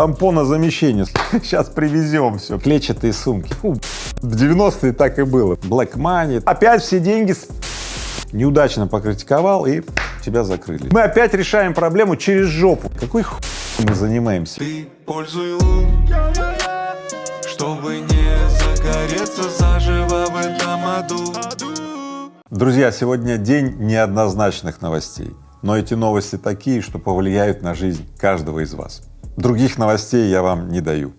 тампонозамещение. Сейчас привезем все. Клетчатые сумки. Фу, в 90-е так и было. Black money. Опять все деньги с... неудачно покритиковал и тебя закрыли. Мы опять решаем проблему через жопу. Какой хуй мы занимаемся? Ты пользуй лун, чтобы не загореться заживо в этом аду. Друзья, сегодня день неоднозначных новостей, но эти новости такие, что повлияют на жизнь каждого из вас. Других новостей я вам не даю.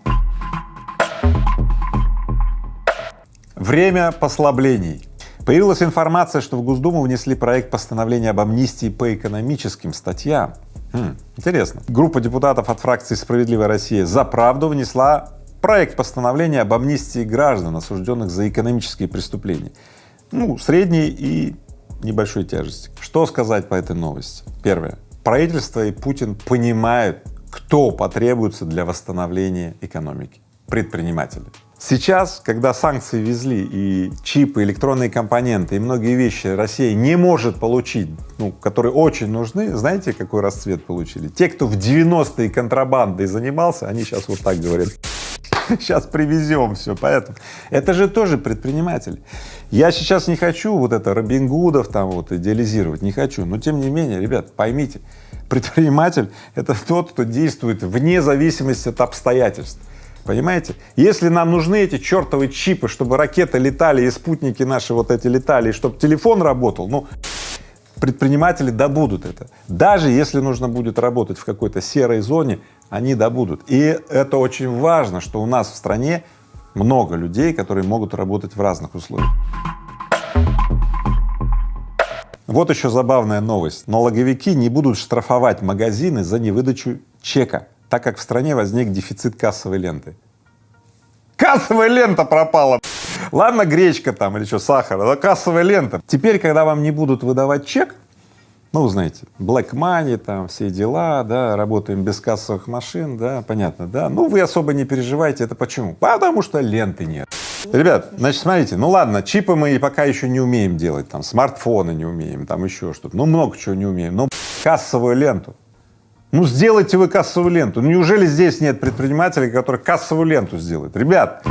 Время послаблений. Появилась информация, что в Госдуму внесли проект постановления об амнистии по экономическим статьям. Хм, интересно. Группа депутатов от фракции «Справедливая Россия за правду» внесла проект постановления об амнистии граждан, осужденных за экономические преступления. Ну, средней и небольшой тяжести. Что сказать по этой новости? Первое. Правительство и Путин понимают, кто потребуется для восстановления экономики. Предприниматели. Сейчас, когда санкции везли и чипы, электронные компоненты и многие вещи Россия не может получить, ну, которые очень нужны, знаете, какой расцвет получили? Те, кто в 90-е контрабандой занимался, они сейчас вот так говорят, сейчас привезем все, поэтому это же тоже предприниматели. Я сейчас не хочу вот это Робин Гудов там вот идеализировать, не хочу, но тем не менее, ребят, поймите, предприниматель — это тот, кто действует вне зависимости от обстоятельств. Понимаете? Если нам нужны эти чертовы чипы, чтобы ракеты летали и спутники наши вот эти летали, и чтобы телефон работал, ну, предприниматели добудут это. Даже если нужно будет работать в какой-то серой зоне, они добудут. И это очень важно, что у нас в стране много людей, которые могут работать в разных условиях. Вот еще забавная новость. Налоговики не будут штрафовать магазины за невыдачу чека так как в стране возник дефицит кассовой ленты. Кассовая лента пропала! Ладно, гречка там или что, сахар, но кассовая лента. Теперь, когда вам не будут выдавать чек, ну, знаете, black money, там все дела, да, работаем без кассовых машин, да, понятно, да, ну, вы особо не переживайте, это почему? Потому что ленты нет. Ребят, значит, смотрите, ну ладно, чипы мы пока еще не умеем делать, там, смартфоны не умеем, там еще что-то, ну, много чего не умеем, но кассовую ленту, ну сделайте вы кассовую ленту. Ну неужели здесь нет предпринимателей, которые кассовую ленту сделают? Ребят,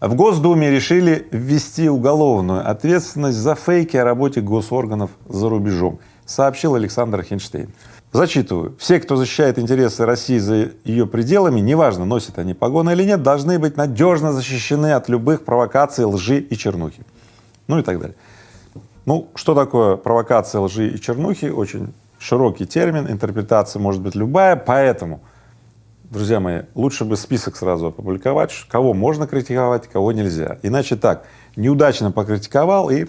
в Госдуме решили ввести уголовную ответственность за фейки о работе госорганов за рубежом, сообщил Александр Хинштейн. Зачитываю. Все, кто защищает интересы России за ее пределами, неважно, носят они погоны или нет, должны быть надежно защищены от любых провокаций, лжи и чернухи. Ну и так далее. Ну, что такое провокация лжи и чернухи? Очень широкий термин, интерпретация может быть любая, поэтому, друзья мои, лучше бы список сразу опубликовать, кого можно критиковать, кого нельзя. Иначе так, неудачно покритиковал и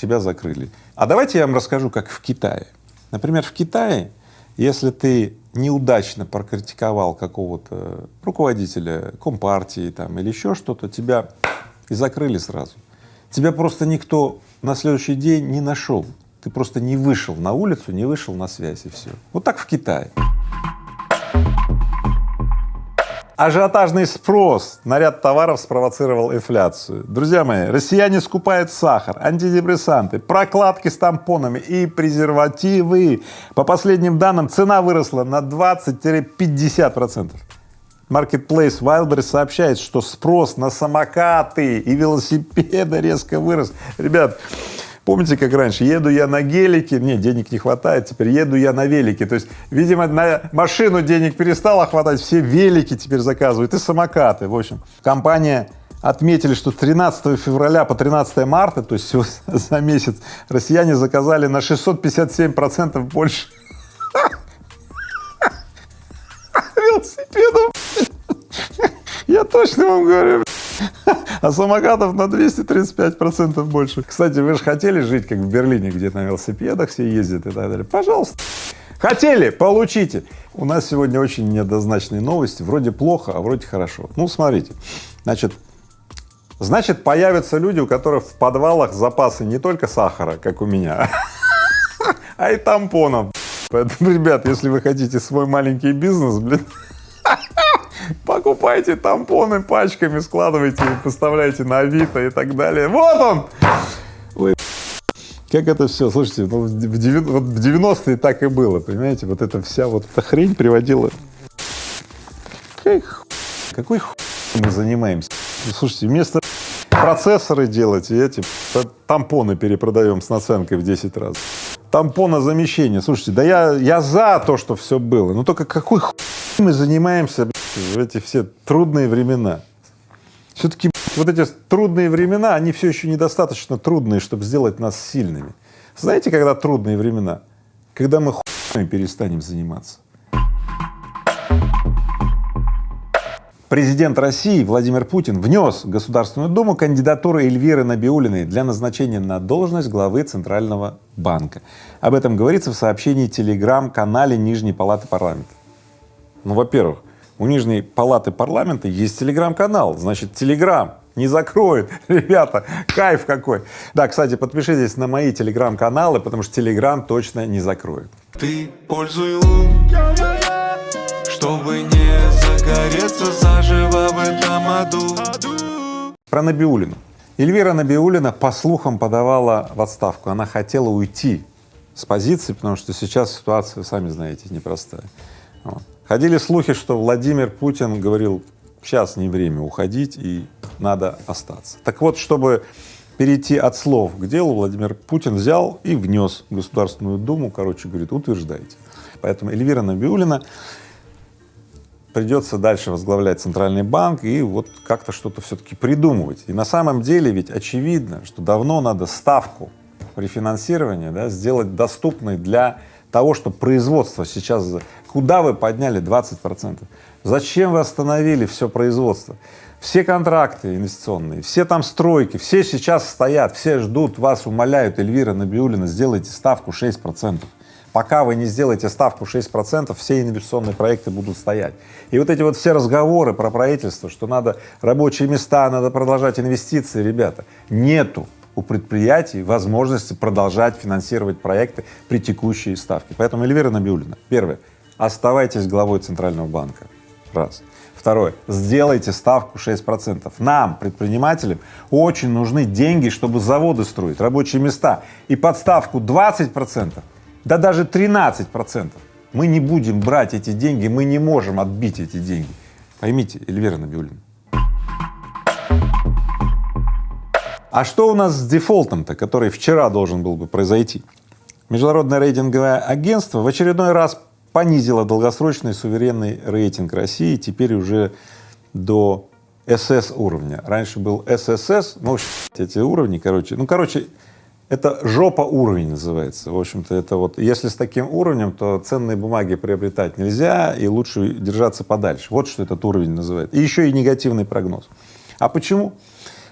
тебя закрыли. А давайте я вам расскажу, как в Китае. Например, в Китае, если ты неудачно прокритиковал какого-то руководителя компартии там или еще что-то, тебя и закрыли сразу. Тебя просто никто на следующий день не нашел. Ты просто не вышел на улицу, не вышел на связь и все. Вот так в Китае. Ажиотажный спрос на ряд товаров спровоцировал инфляцию. Друзья мои, россияне скупают сахар, антидепрессанты, прокладки с тампонами и презервативы. По последним данным, цена выросла на 20-50 процентов. Marketplace Wildberries сообщает, что спрос на самокаты и велосипеды резко вырос. Ребят, помните, как раньше, еду я на гелике, мне денег не хватает, теперь еду я на велике, то есть, видимо, на машину денег перестало хватать, все велики теперь заказывают и самокаты, в общем. Компания отметили, что 13 февраля по 13 марта, то есть за месяц, россияне заказали на 657 процентов больше велосипедов. Я точно вам говорю. А самокатов на 235 процентов больше. Кстати, вы же хотели жить, как в Берлине, где на велосипедах все ездят и так далее. Пожалуйста. Хотели, получите. У нас сегодня очень неоднозначные новости. Вроде плохо, а вроде хорошо. Ну, смотрите. Значит, значит, появятся люди, у которых в подвалах запасы не только сахара, как у меня, а и тампонов. Поэтому, ребят, если вы хотите свой маленький бизнес, блин, покупайте тампоны пачками, складывайте и поставляйте на Авито и так далее. Вот он! Ой, как это все, слушайте, ну, в 90-е так и было, понимаете, вот эта вся вот эта хрень приводила. Какой, какой хуй мы занимаемся? Слушайте, вместо процессоры делать и эти тампоны перепродаем с наценкой в 10 раз. Тампонозамещение. Слушайте, да я, я за то, что все было, но только какой хуй мы занимаемся в эти все трудные времена? Все-таки вот эти трудные времена, они все еще недостаточно трудные, чтобы сделать нас сильными. Знаете, когда трудные времена? Когда мы хуйней перестанем заниматься. Президент России Владимир Путин внес в Государственную Думу кандидатуру Эльвиры Набиулиной для назначения на должность главы Центрального банка. Об этом говорится в сообщении телеграм-канале Нижней Палаты Парламента. Ну, во-первых, у Нижней Палаты Парламента есть телеграм-канал, значит, телеграм не закроет. Ребята, кайф какой. Да, кстати, подпишитесь на мои телеграм-каналы, потому что телеграм точно не закроет. Ты пользуй лун, чтобы не загореться заживо в этом аду. Про Набиулину. Эльвира Набиулина, по слухам, подавала в отставку. Она хотела уйти с позиции, потому что сейчас ситуация, сами знаете, непростая. Вот. Ходили слухи, что Владимир Путин говорил, сейчас не время уходить и надо остаться. Так вот, чтобы перейти от слов к делу, Владимир Путин взял и внес в Государственную Думу, короче, говорит, утверждайте. Поэтому Эльвира Набиулина придется дальше возглавлять Центральный банк и вот как-то что-то все-таки придумывать. И на самом деле ведь очевидно, что давно надо ставку рефинансирования да, сделать доступной для того, что производство сейчас Куда вы подняли 20 процентов? Зачем вы остановили все производство? Все контракты инвестиционные, все там стройки, все сейчас стоят, все ждут вас, умоляют, Эльвира Набиулина, сделайте ставку 6 процентов. Пока вы не сделаете ставку 6 процентов, все инвестиционные проекты будут стоять. И вот эти вот все разговоры про правительство, что надо рабочие места, надо продолжать инвестиции, ребята, нету у предприятий возможности продолжать финансировать проекты при текущей ставке. Поэтому Эльвира Набиулина, первое, оставайтесь главой Центрального банка. Раз. Второе. Сделайте ставку 6 процентов. Нам, предпринимателям, очень нужны деньги, чтобы заводы строить, рабочие места. И подставку 20 процентов, да даже 13 процентов. Мы не будем брать эти деньги, мы не можем отбить эти деньги. Поймите, Эльвира Набиуллина. А что у нас с дефолтом-то, который вчера должен был бы произойти? Международное рейтинговое агентство в очередной раз понизила долгосрочный суверенный рейтинг России теперь уже до СС уровня. Раньше был ССС, ну, эти уровни, короче, ну, короче, это жопа уровень называется. В общем-то, это вот, если с таким уровнем, то ценные бумаги приобретать нельзя и лучше держаться подальше. Вот что этот уровень называет. И еще и негативный прогноз. А почему?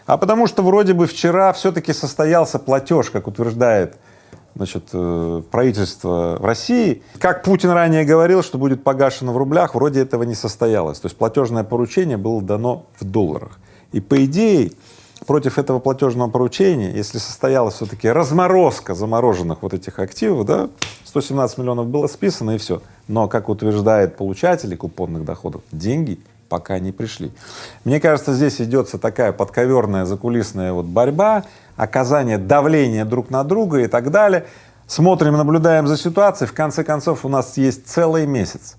А потому что вроде бы вчера все-таки состоялся платеж, как утверждает значит, э, правительство в России. Как Путин ранее говорил, что будет погашено в рублях, вроде этого не состоялось. То есть платежное поручение было дано в долларах. И по идее против этого платежного поручения, если состоялась все-таки разморозка замороженных вот этих активов, да, 117 миллионов было списано и все. Но, как утверждает получатели купонных доходов, деньги пока не пришли. Мне кажется, здесь идется такая подковерная закулисная вот борьба, оказание давления друг на друга и так далее. Смотрим, наблюдаем за ситуацией, в конце концов у нас есть целый месяц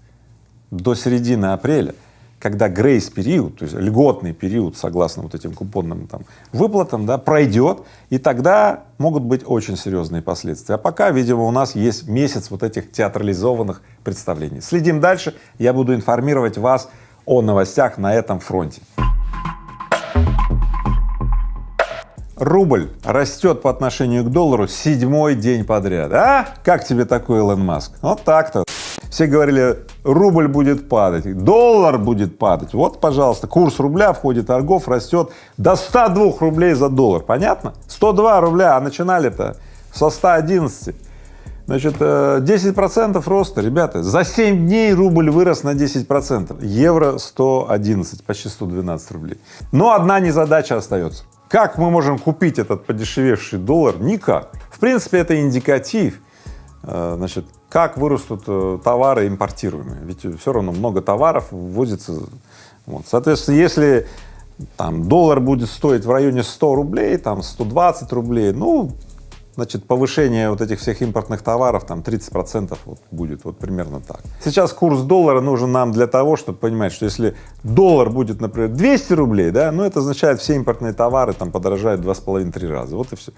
до середины апреля, когда грейс-период, то есть льготный период, согласно вот этим купонным там выплатам, да, пройдет, и тогда могут быть очень серьезные последствия. А пока, видимо, у нас есть месяц вот этих театрализованных представлений. Следим дальше, я буду информировать вас о новостях на этом фронте. Рубль растет по отношению к доллару седьмой день подряд. А? Как тебе такой Илон Маск? Вот так-то. Все говорили, рубль будет падать, доллар будет падать. Вот, пожалуйста, курс рубля в ходе торгов растет до 102 рублей за доллар. Понятно? 102 рубля, а начинали-то со 111. Значит, 10 э, процентов роста, ребята, за 7 дней рубль вырос на 10 процентов, евро 111, почти 112 рублей. Но одна незадача остается. Как мы можем купить этот подешевевший доллар? Никак. В принципе, это индикатив, э, значит, как вырастут э, товары импортируемые, ведь все равно много товаров ввозится. Вот. Соответственно, если там доллар будет стоить в районе 100 рублей, там 120 рублей, ну, значит, повышение вот этих всех импортных товаров там 30 процентов вот будет, вот примерно так. Сейчас курс доллара нужен нам для того, чтобы понимать, что если доллар будет, например, 200 рублей, да, ну это означает, все импортные товары там подорожают два с половиной-три раза, вот и все.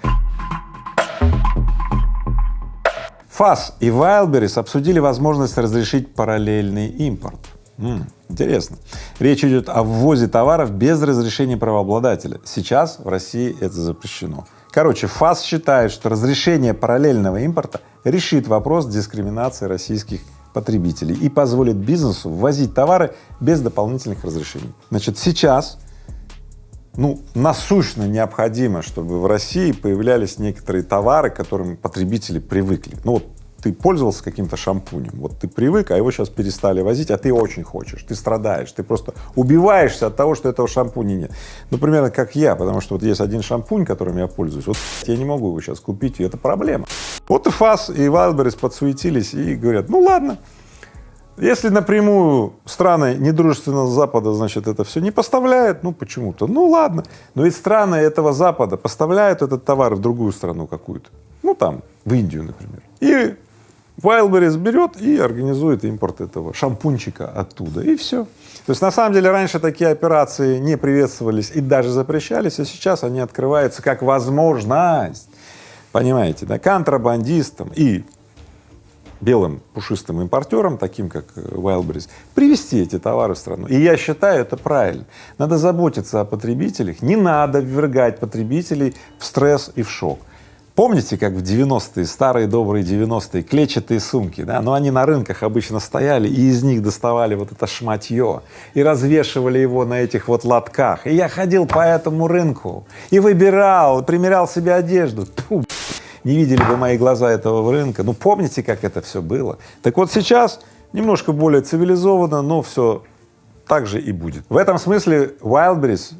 ФАС и Wildberries обсудили возможность разрешить параллельный импорт. М интересно. Речь идет о ввозе товаров без разрешения правообладателя. Сейчас в России это запрещено. Короче, ФАС считает, что разрешение параллельного импорта решит вопрос дискриминации российских потребителей и позволит бизнесу ввозить товары без дополнительных разрешений. Значит, сейчас ну, насущно необходимо, чтобы в России появлялись некоторые товары, к которым потребители привыкли. Ну вот ты пользовался каким-то шампунем, вот ты привык, а его сейчас перестали возить, а ты очень хочешь, ты страдаешь, ты просто убиваешься от того, что этого шампуня нет. Ну, примерно как я, потому что вот есть один шампунь, которым я пользуюсь, вот я не могу его сейчас купить, и это проблема. Вот и ФАС, и Wildberries подсуетились и говорят, ну ладно, если напрямую страны недружественного Запада, значит, это все не поставляют, ну почему-то, ну ладно, но ведь страны этого Запада поставляют этот товар в другую страну какую-то, ну там, в Индию, например, и Wildberries берет и организует импорт этого шампунчика оттуда, и все. То есть на самом деле раньше такие операции не приветствовались и даже запрещались, а сейчас они открываются как возможность, понимаете, да, контрабандистам и белым пушистым импортерам, таким как Wildberries, привезти эти товары в страну. И я считаю это правильно. Надо заботиться о потребителях, не надо ввергать потребителей в стресс и в шок. Помните, как в 90-е, старые добрые 90-е, клетчатые сумки, да, но они на рынках обычно стояли, и из них доставали вот это шматье, и развешивали его на этих вот лотках. И я ходил по этому рынку и выбирал, примерял себе одежду. Тьфу, не видели бы мои глаза этого рынка. Ну, помните, как это все было? Так вот сейчас немножко более цивилизованно, но все так же и будет. В этом смысле Wildberries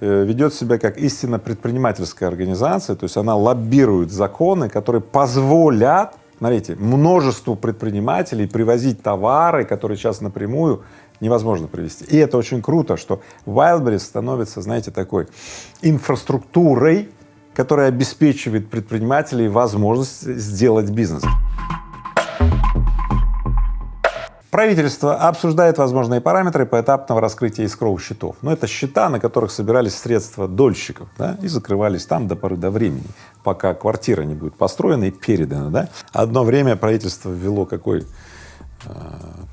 ведет себя как истинно предпринимательская организация, то есть она лоббирует законы, которые позволят, смотрите, множеству предпринимателей привозить товары, которые сейчас напрямую невозможно привезти. И это очень круто, что Wildberries становится, знаете, такой инфраструктурой, которая обеспечивает предпринимателей возможность сделать бизнес. Правительство обсуждает возможные параметры поэтапного раскрытия искровых счетов. Но это счета, на которых собирались средства дольщиков, да, и закрывались там до поры до времени, пока квартира не будет построена и передана, да. Одно время правительство ввело какой э,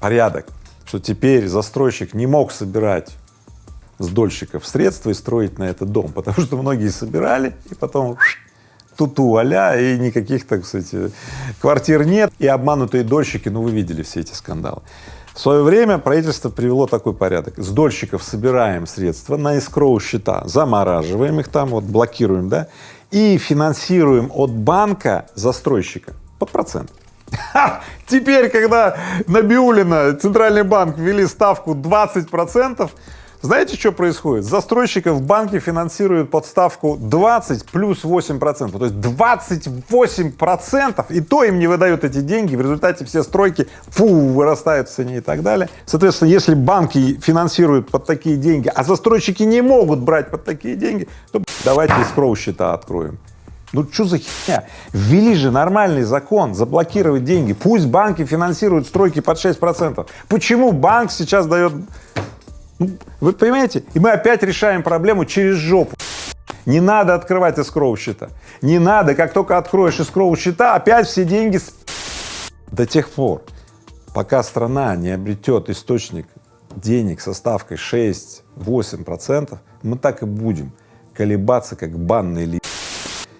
порядок, что теперь застройщик не мог собирать с дольщиков средства и строить на этот дом, потому что многие собирали и потом туту аля и никаких, так сказать, квартир нет, и обманутые дольщики, ну вы видели все эти скандалы. В свое время правительство привело такой порядок. С дольщиков собираем средства на эскроу счета, замораживаем их там, вот блокируем, да, и финансируем от банка застройщика под процент. Теперь, когда Набиулина, Центральный банк ввели ставку 20 процентов, знаете, что происходит? Застройщиков банки финансируют подставку 20 плюс 8 процентов, то есть 28 процентов, и то им не выдают эти деньги, в результате все стройки фу, вырастают в цене и так далее. Соответственно, если банки финансируют под такие деньги, а застройщики не могут брать под такие деньги, то давайте искроу счета откроем. Ну что за херня? Ввели же нормальный закон заблокировать деньги. Пусть банки финансируют стройки под 6 процентов. Почему банк сейчас дает вы понимаете? И мы опять решаем проблему через жопу. Не надо открывать эскроу счета. Не надо, как только откроешь эскроу счета, опять все деньги с... До тех пор, пока страна не обретет источник денег со ставкой 6-8 процентов, мы так и будем колебаться, как банный лист.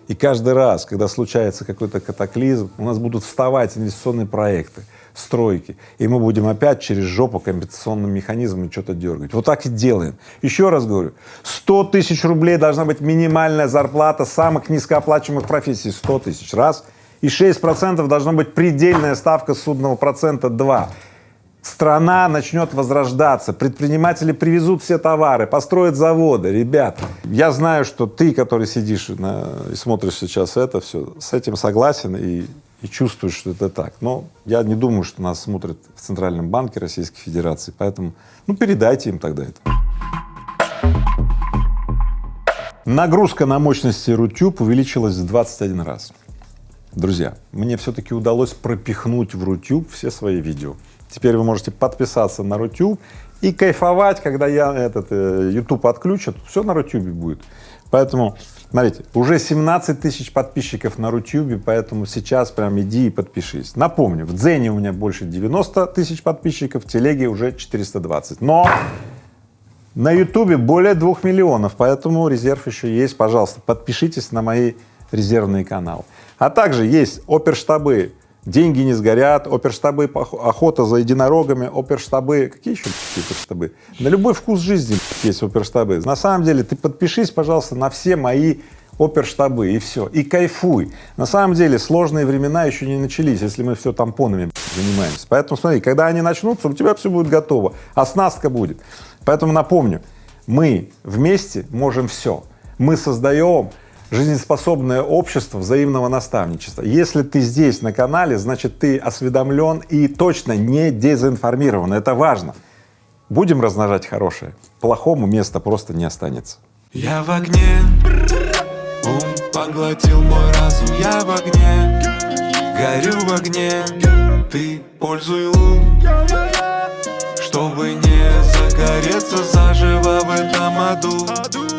И каждый раз, когда случается какой-то катаклизм, у нас будут вставать инвестиционные проекты, стройки, и мы будем опять через жопу компенсационным механизмом что-то дергать. Вот так и делаем. Еще раз говорю, 100 тысяч рублей должна быть минимальная зарплата самых низкооплачиваемых профессий, 100 тысяч, раз, и 6 процентов должна быть предельная ставка судного процента, два. Страна начнет возрождаться, предприниматели привезут все товары, построят заводы. Ребята, я знаю, что ты, который сидишь на, и смотришь сейчас это все, с этим согласен и и чувствуешь, что это так. Но я не думаю, что нас смотрят в Центральном банке Российской Федерации, поэтому, ну, передайте им тогда это. Нагрузка на мощности Рутюб увеличилась в 21 раз. Друзья, мне все-таки удалось пропихнуть в Рутюб все свои видео. Теперь вы можете подписаться на Рутюб и кайфовать, когда я этот э, YouTube отключат, все на Рутюбе будет. Поэтому, смотрите, уже 17 тысяч подписчиков на Рутюбе, поэтому сейчас прям иди и подпишись. Напомню, в Дзене у меня больше 90 тысяч подписчиков, в Телеге уже 420. Но на Ютубе более двух миллионов, поэтому резерв еще есть. Пожалуйста, подпишитесь на мои резервные каналы. А также есть оперштабы деньги не сгорят, оперштабы, охота за единорогами, оперштабы, какие еще оперштабы? На любой вкус жизни есть оперштабы. На самом деле ты подпишись, пожалуйста, на все мои оперштабы и все, и кайфуй. На самом деле сложные времена еще не начались, если мы все тампонами занимаемся. Поэтому смотри, когда они начнутся, у тебя все будет готово, оснастка будет. Поэтому напомню, мы вместе можем все. Мы создаем жизнеспособное общество взаимного наставничества. Если ты здесь на канале, значит ты осведомлен и точно не дезинформирован, это важно. Будем размножать хорошее, плохому места просто не останется. Я в огне, ум поглотил мой разум, я в огне, горю в огне, ты пользуй лун, чтобы не загореться заживо в этом аду.